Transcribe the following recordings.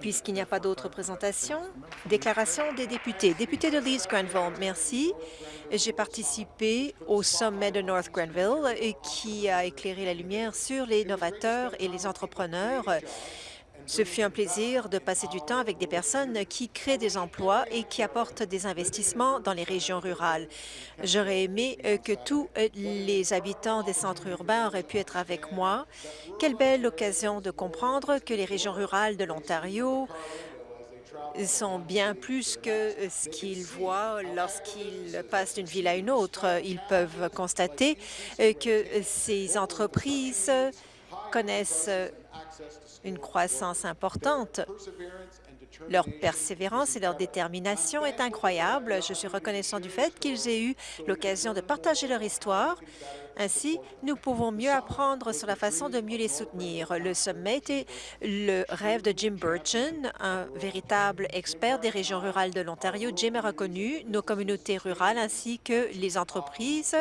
Puisqu'il n'y a pas d'autres présentations, déclaration des députés. Député de Leeds Grenville, merci. J'ai participé au sommet de North Grenville qui a éclairé la lumière sur les novateurs et les entrepreneurs ce fut un plaisir de passer du temps avec des personnes qui créent des emplois et qui apportent des investissements dans les régions rurales. J'aurais aimé euh, que tous euh, les habitants des centres urbains auraient pu être avec moi. Quelle belle occasion de comprendre que les régions rurales de l'Ontario sont bien plus que euh, ce qu'ils voient lorsqu'ils passent d'une ville à une autre. Ils peuvent constater que ces entreprises connaissent une croissance importante. Leur persévérance et leur détermination est incroyable. Je suis reconnaissant du fait qu'ils aient eu l'occasion de partager leur histoire. Ainsi, nous pouvons mieux apprendre sur la façon de mieux les soutenir. Le sommet était le rêve de Jim Burchin, un véritable expert des régions rurales de l'Ontario. Jim a reconnu nos communautés rurales ainsi que les entreprises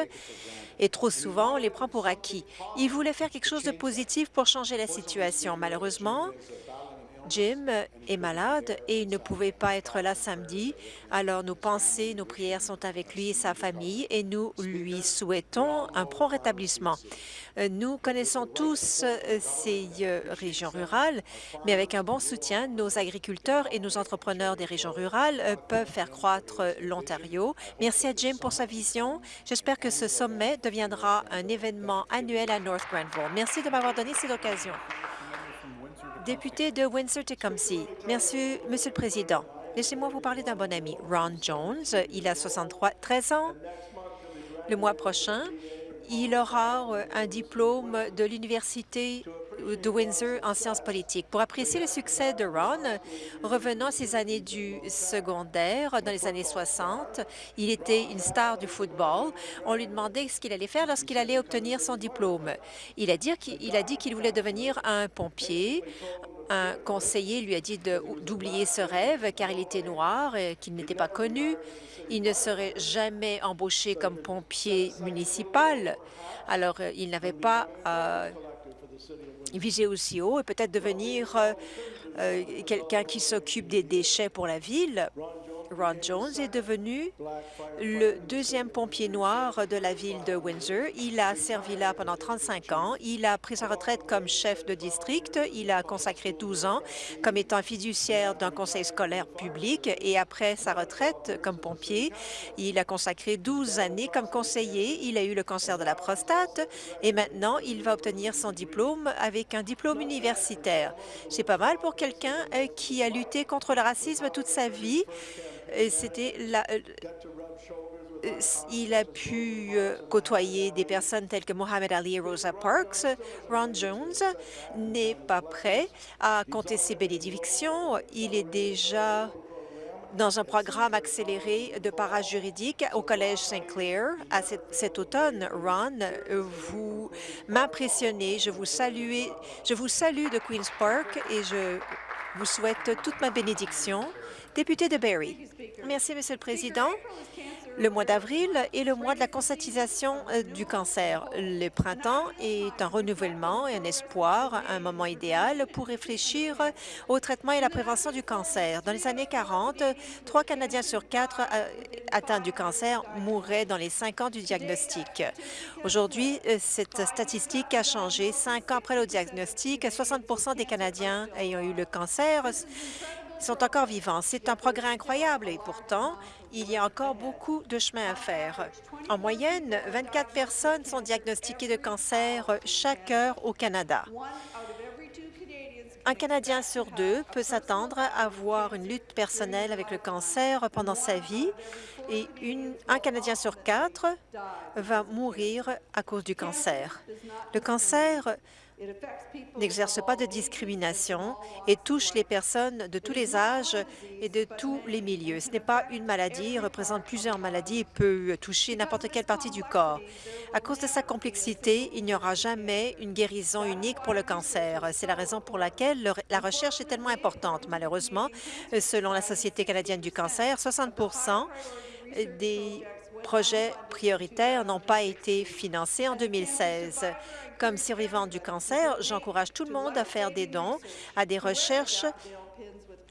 et trop souvent, on les prend pour acquis. Il voulait faire quelque chose de positif pour changer la situation. Malheureusement, Jim est malade et il ne pouvait pas être là samedi. Alors, nos pensées, nos prières sont avec lui et sa famille et nous lui souhaitons un prompt rétablissement. Euh, nous connaissons tous euh, ces euh, régions rurales, mais avec un bon soutien, nos agriculteurs et nos entrepreneurs des régions rurales peuvent faire croître l'Ontario. Merci à Jim pour sa vision. J'espère que ce sommet deviendra un événement annuel à North Grenville. Merci de m'avoir donné cette occasion. Député de Windsor-Tecumseh. Merci, Monsieur le Président. Laissez-moi vous parler d'un bon ami, Ron Jones. Il a 63, 13 ans. Le mois prochain, il aura euh, un diplôme de l'Université de Windsor en sciences politiques. Pour apprécier le succès de Ron, revenant à ses années du secondaire, dans les années 60, il était une star du football. On lui demandait ce qu'il allait faire lorsqu'il allait obtenir son diplôme. Il a dit qu'il voulait devenir un pompier, un conseiller lui a dit d'oublier ce rêve car il était noir qu'il n'était pas connu. Il ne serait jamais embauché comme pompier municipal. Alors, euh, il n'avait pas euh, visé aussi haut et peut-être devenir euh, euh, quelqu'un qui s'occupe des déchets pour la ville. Ron Jones est devenu le deuxième pompier noir de la ville de Windsor. Il a servi là pendant 35 ans. Il a pris sa retraite comme chef de district. Il a consacré 12 ans comme étant fiduciaire d'un conseil scolaire public et après sa retraite comme pompier, il a consacré 12 années comme conseiller. Il a eu le cancer de la prostate et maintenant il va obtenir son diplôme avec un diplôme universitaire. C'est pas mal pour quelqu'un euh, qui a lutté contre le racisme toute sa vie c'était la, euh, euh, il a pu euh, côtoyer des personnes telles que Mohamed Ali et Rosa Parks. Ron Jones n'est pas prêt à compter ses bénédictions. Il est déjà dans un programme accéléré de parajuridique au Collège St. Clair à cet, automne. Ron, vous m'impressionnez. Je je vous salue de Queen's Park et je vous souhaite toute ma bénédiction. Député de Barrie. Merci, Monsieur le Président. Le mois d'avril est le mois de la conscientisation euh, du cancer. Le printemps est un renouvellement et un espoir, un moment idéal pour réfléchir au traitement et la prévention du cancer. Dans les années 40, trois Canadiens sur quatre euh, atteints du cancer mouraient dans les cinq ans du diagnostic. Aujourd'hui, euh, cette statistique a changé. Cinq ans après le diagnostic, 60% des Canadiens ayant eu le cancer sont encore vivants. C'est un progrès incroyable et pourtant, il y a encore beaucoup de chemin à faire. En moyenne, 24 personnes sont diagnostiquées de cancer chaque heure au Canada. Un Canadien sur deux peut s'attendre à avoir une lutte personnelle avec le cancer pendant sa vie et un Canadien sur quatre va mourir à cause du cancer. Le cancer n'exerce pas de discrimination et touche les personnes de tous les âges et de tous les milieux. Ce n'est pas une maladie, il représente plusieurs maladies et peut toucher n'importe quelle partie du corps. À cause de sa complexité, il n'y aura jamais une guérison unique pour le cancer. C'est la raison pour laquelle la recherche est tellement importante. Malheureusement, selon la Société canadienne du cancer, 60 des projets prioritaires n'ont pas été financés en 2016. Comme survivante du cancer, j'encourage tout le monde à faire des dons à des recherches,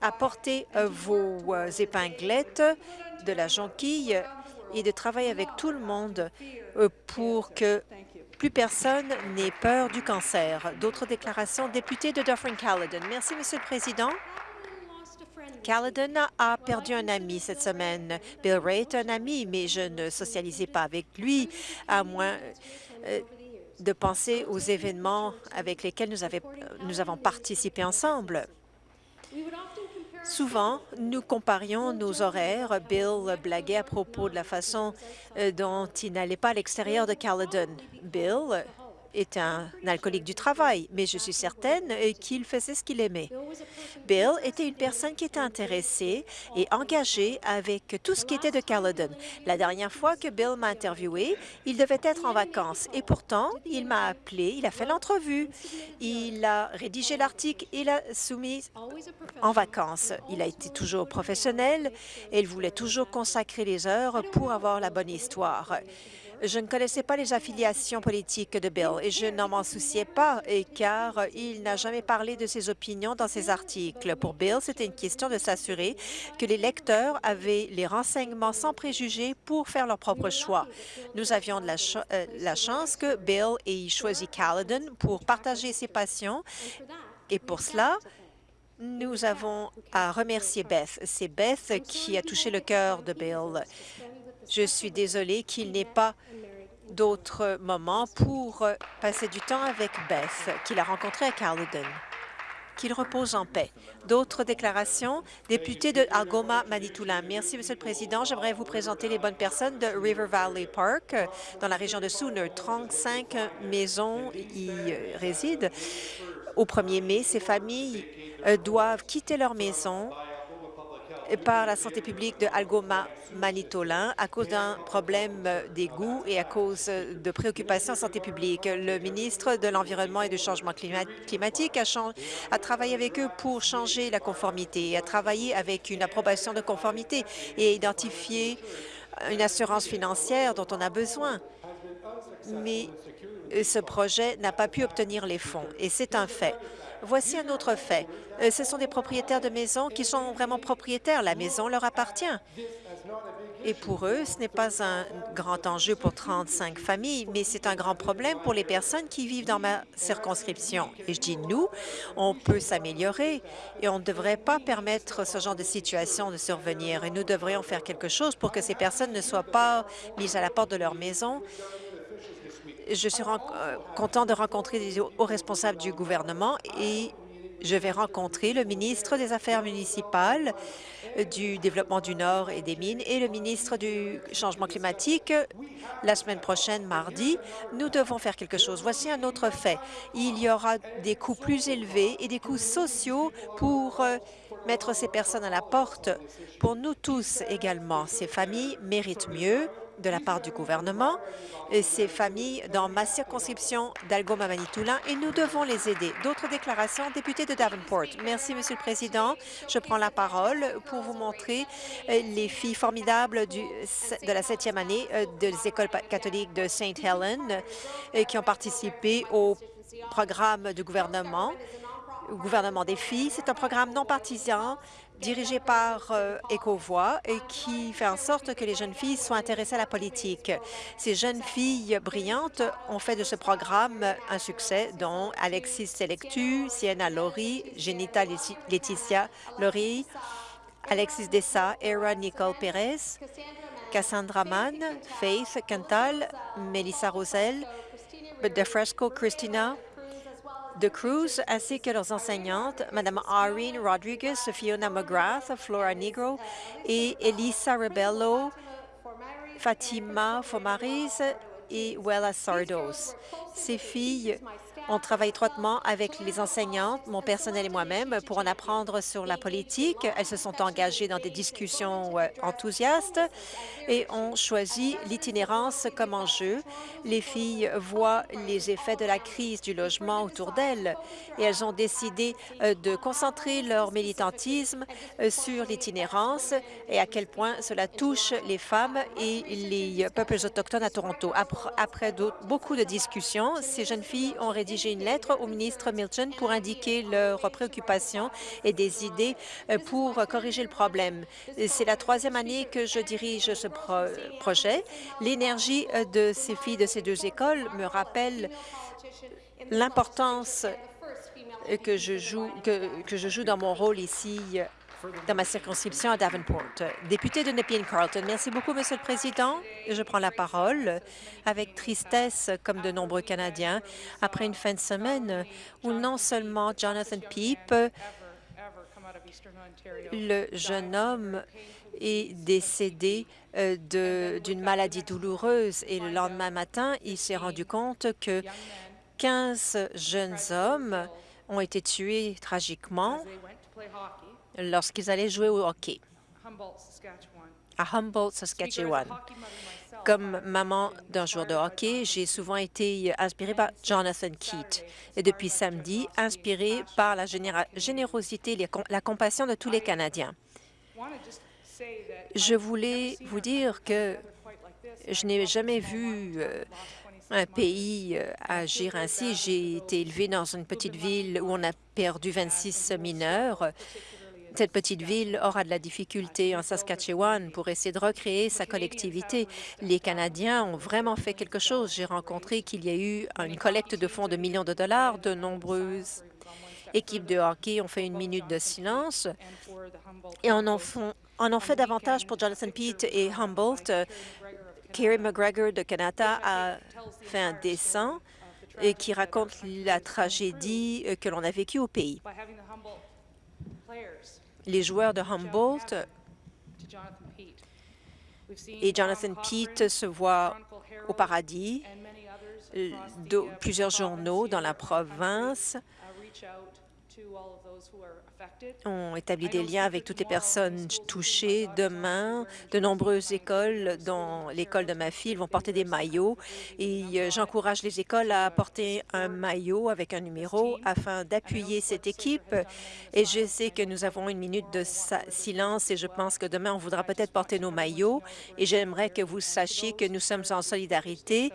à porter euh, vos euh, épinglettes de la jonquille et de travailler avec tout le monde euh, pour que plus personne n'ait peur du cancer. D'autres déclarations, député de Dufferin-Caledon. Merci, Monsieur le Président. Caledon a perdu un ami cette semaine. Bill Ray est un ami, mais je ne socialisais pas avec lui, à moins euh, de penser aux événements avec lesquels nous, nous avons participé ensemble. Souvent, nous comparions nos horaires. Bill blaguait à propos de la façon euh, dont il n'allait pas à l'extérieur de Caledon. Bill est un alcoolique du travail, mais je suis certaine qu'il faisait ce qu'il aimait. Bill était une personne qui était intéressée et engagée avec tout ce qui était de Caledon. La dernière fois que Bill m'a interviewé, il devait être en vacances et pourtant, il m'a appelé, il a fait l'entrevue, il a rédigé l'article et l'a soumis en vacances. Il a été toujours professionnel et il voulait toujours consacrer les heures pour avoir la bonne histoire. Je ne connaissais pas les affiliations politiques de Bill et je n'en m'en souciais pas car il n'a jamais parlé de ses opinions dans ses articles. Pour Bill, c'était une question de s'assurer que les lecteurs avaient les renseignements sans préjugés pour faire leur propre choix. Nous avions la, euh, la chance que Bill ait choisi Caledon pour partager ses passions et pour cela, nous avons à remercier Beth. C'est Beth qui a touché le cœur de Bill. Je suis désolée qu'il n'ait pas d'autres moments pour euh, passer du temps avec Beth, qu'il a rencontré à Caledon. Qu'il repose en paix. D'autres déclarations? Député de Algoma, Manitoulin. Merci, Monsieur le Président. J'aimerais vous présenter les bonnes personnes de River Valley Park, dans la région de Sooner. 35 maisons y euh, résident. Au 1er mai, ces familles euh, doivent quitter leur maison par la santé publique de Algoma Manitoulin à cause d'un problème d'égout et à cause de préoccupations en santé publique. Le ministre de l'Environnement et du Changement climatique a, a, travaillé avec eux pour changer la conformité, a travaillé avec une approbation de conformité et identifié une assurance financière dont on a besoin. Mais ce projet n'a pas pu obtenir les fonds, et c'est un fait. Voici un autre fait. Euh, ce sont des propriétaires de maisons qui sont vraiment propriétaires. La maison leur appartient. Et pour eux, ce n'est pas un grand enjeu pour 35 familles, mais c'est un grand problème pour les personnes qui vivent dans ma circonscription. Et je dis nous, on peut s'améliorer et on ne devrait pas permettre ce genre de situation de survenir. Et nous devrions faire quelque chose pour que ces personnes ne soient pas mises à la porte de leur maison je suis euh, content de rencontrer les hauts responsables du gouvernement et je vais rencontrer le ministre des Affaires municipales, euh, du Développement du Nord et des Mines et le ministre du Changement climatique la semaine prochaine, mardi. Nous devons faire quelque chose. Voici un autre fait. Il y aura des coûts plus élevés et des coûts sociaux pour euh, mettre ces personnes à la porte. Pour nous tous également, ces familles méritent mieux de la part du gouvernement ces familles dans ma circonscription d'Algoma-Manitoulin et nous devons les aider. D'autres déclarations, député de Davenport. Merci, Monsieur le Président. Je prends la parole pour vous montrer euh, les filles formidables du, de la septième année euh, des écoles catholiques de St. Helens euh, qui ont participé au programme du gouvernement gouvernement des filles. C'est un programme non partisan dirigé par euh, Ecovoix et qui fait en sorte que les jeunes filles soient intéressées à la politique. Ces jeunes filles brillantes ont fait de ce programme un succès, dont Alexis Selectu, Sienna Laurie, Genita Laetitia Laurie, Alexis Dessa, Era Nicole Pérez, Cassandra Mann, Faith Cantal, Melissa Rosel, DeFresco Christina, de Cruz ainsi que leurs enseignantes, Mme Irene Rodriguez, Fiona McGrath, Flora Negro et Elisa Rebello, Fatima Fomariz et Wella Sardos. Ces filles On travaille étroitement avec les enseignantes, mon personnel et moi-même pour en apprendre sur la politique. Elles se sont engagées dans des discussions euh, enthousiastes et ont choisi l'itinérance comme enjeu. Les filles voient les effets de la crise du logement autour d'elles et elles ont décidé euh, de concentrer leur militantisme euh, sur l'itinérance et à quel point cela touche les femmes et les peuples autochtones à Toronto. Après beaucoup de discussions, ces jeunes filles ont rédigé une lettre au ministre Milton pour indiquer leurs préoccupations et des idées euh, pour corriger le problème. C'est la troisième année que je dirige ce projet. L'énergie euh, de ces filles de ces deux écoles me rappelle l'importance que je joue que je joue dans mon rôle ici dans ma circonscription à Davenport. Député de Nepean-Carleton, merci beaucoup, Monsieur le Président. Je prends la parole avec tristesse, comme de nombreux Canadiens, après une fin de semaine où non seulement Jonathan Peep, le jeune homme, est décédé euh, d'une maladie douloureuse et le lendemain matin, il s'est rendu compte que 15 jeunes hommes ont été tués tragiquement lorsqu'ils allaient jouer au hockey. À Humboldt, Saskatchewan. Comme maman d'un joueur de hockey, j'ai souvent été inspirée par Jonathan Keat. Et depuis samedi, inspirée par la générosité et la compassion de tous les Canadiens. Je voulais vous dire que je n'ai jamais vu euh, un pays euh, agir ainsi. J'ai été élevée dans une petite ville où on a perdu 26 mineurs cette petite ville aura de la difficulté en Saskatchewan pour essayer de recréer sa collectivité. Les Canadiens ont vraiment fait quelque chose. J'ai rencontré qu'il y a eu une collecte de fonds de millions de dollars. De nombreuses équipes de hockey ont fait une minute de silence et en ont, fait davantage pour Jonathan Pete et Humboldt. Kerry McGregor de Canada a fait un dessin et qui raconte la tragédie que l'on a vécue au pays les joueurs de Humboldt et Jonathan Pete se voient au paradis. Plusieurs journaux dans la province ont établi des liens avec toutes les personnes touchées. Demain, de nombreuses écoles, dont l'école de ma fille, vont porter des maillots et euh, j'encourage les écoles à porter un maillot avec un numéro afin d'appuyer cette équipe. Et je sais que nous avons une minute de silence et je pense que demain, on voudra peut-être porter nos maillots. et j'aimerais que vous sachiez que nous sommes en solidarité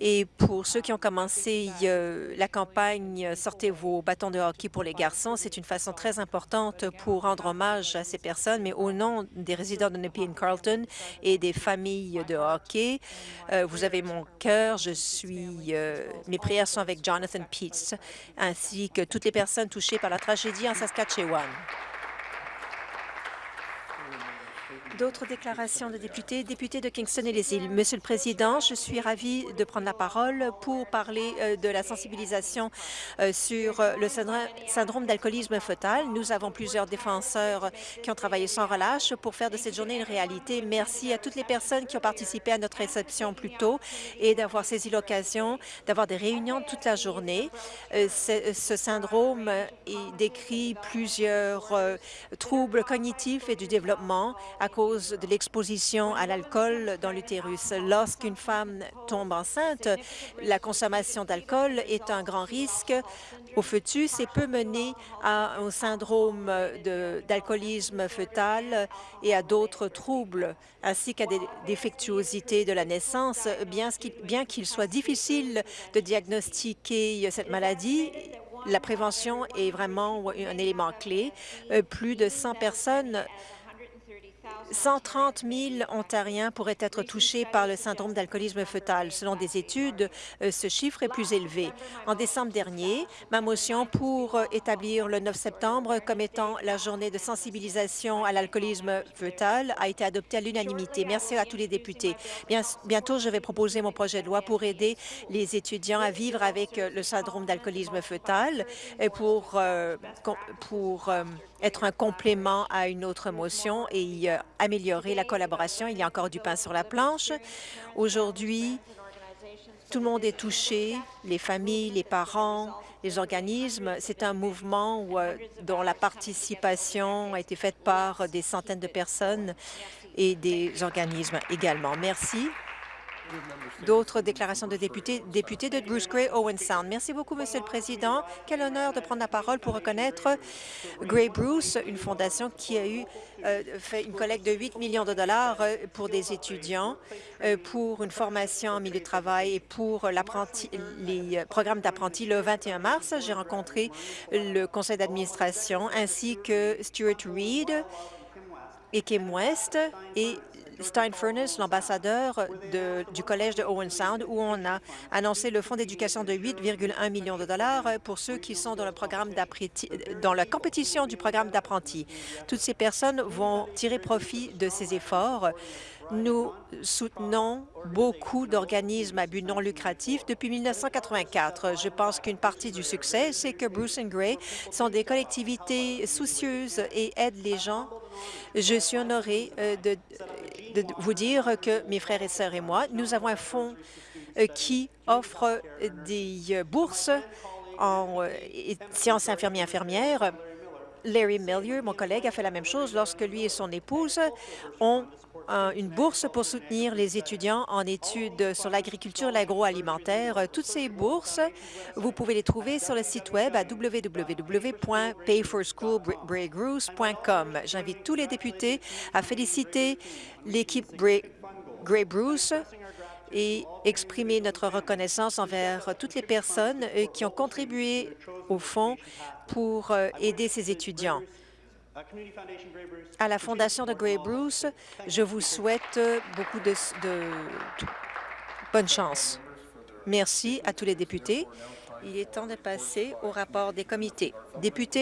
et pour ceux qui ont commencé la campagne « Sortez vos bâtons de hockey pour les garçons », c'est une façon très importante pour rendre hommage à ces personnes, mais au nom des résidents de Nepean Carleton et des familles de hockey, euh, vous avez mon cœur, je suis, euh, mes prières sont avec Jonathan Peets, ainsi que toutes les personnes touchées par la tragédie en Saskatchewan. D'autres déclarations de députés. Député de Kingston et les îles. Monsieur le Président, je suis ravie de prendre la parole pour parler euh, de la sensibilisation euh, sur euh, le syndrome d'alcoolisme fœtal. Nous avons plusieurs défenseurs qui ont travaillé sans relâche pour faire de cette journée une réalité. Merci à toutes les personnes qui ont participé à notre réception plus tôt et d'avoir saisi l'occasion d'avoir des réunions toute la journée. Ce syndrome décrit plusieurs troubles cognitifs et du développement à cause de l'exposition à l'alcool dans l'utérus. Lorsqu'une femme tombe enceinte, la consommation d'alcool est un grand risque au fœtus et peut mener à un syndrome d'alcoolisme fœtal et à d'autres troubles, ainsi qu'à des défectuosités de la naissance. Bien qu'il soit difficile de diagnostiquer cette maladie, la prévention est vraiment un élément clé. Euh, plus de 100 personnes 130 000 Ontariens pourraient être touchés par le syndrome d'alcoolisme fœtal. Selon des études, euh, ce chiffre est plus élevé. En décembre dernier, ma motion pour euh, établir le 9 septembre comme étant la journée de sensibilisation à l'alcoolisme fœtal a été adoptée à l'unanimité. Merci à tous les députés. bientôt, je vais proposer mon projet de loi pour aider les étudiants à vivre avec euh, le syndrome d'alcoolisme fœtal et pour, pour être un complément à une autre motion et améliorer la collaboration. Il y a encore du pain sur la planche. Aujourd'hui, Tout le monde est touché, les familles, les parents, les organismes. C'est un mouvement euh, dont la participation a été faite par des centaines de personnes et des organismes également. Merci. D'autres déclarations de députés. Député de Bruce Gray, Owen Sound. Merci beaucoup, Monsieur le Président. Quel honneur de prendre la parole pour reconnaître Gray Bruce, une fondation qui a eu euh, fait une collecte de 8 millions de dollars euh, pour des étudiants, euh, pour une formation en milieu de travail et pour les programmes d'apprentis. Le 21 mars, j'ai rencontré le conseil d'administration ainsi que Stuart Reed et Kim West et Stein Furness, l'ambassadeur du Collège de Owen Sound, où on a annoncé le fonds d'éducation de 8,1 millions de dollars pour ceux qui sont dans la compétition du programme d'apprentis. Toutes ces personnes vont tirer profit de ces efforts. Nous soutenons beaucoup d'organismes à but non lucratif depuis 1984. Je pense qu'une partie du succès, c'est que Bruce and Gray sont des collectivités soucieuses et aident les gens. Je suis honorée euh, de, vous dire que mes frères et sœurs et moi, nous avons un fonds euh, qui offre des euh, bourses en sciences infirmières-infirmières. Larry Millier, mon collègue, a fait la même chose lorsque lui et son épouse ont une bourse pour soutenir les étudiants en études sur l'agriculture l'agroalimentaire. Toutes ces bourses, vous pouvez les trouver sur le site web à. J'invite tous les députés à féliciter l'équipe Gray Bruce et exprimer notre reconnaissance envers toutes les personnes euh, qui ont contribué au fonds pour euh, aider ces étudiants. À la Fondation de Gray Bruce, je vous souhaite beaucoup de, bonne chance. Merci à tous les députés. Il est temps de passer au rapport des comités. Député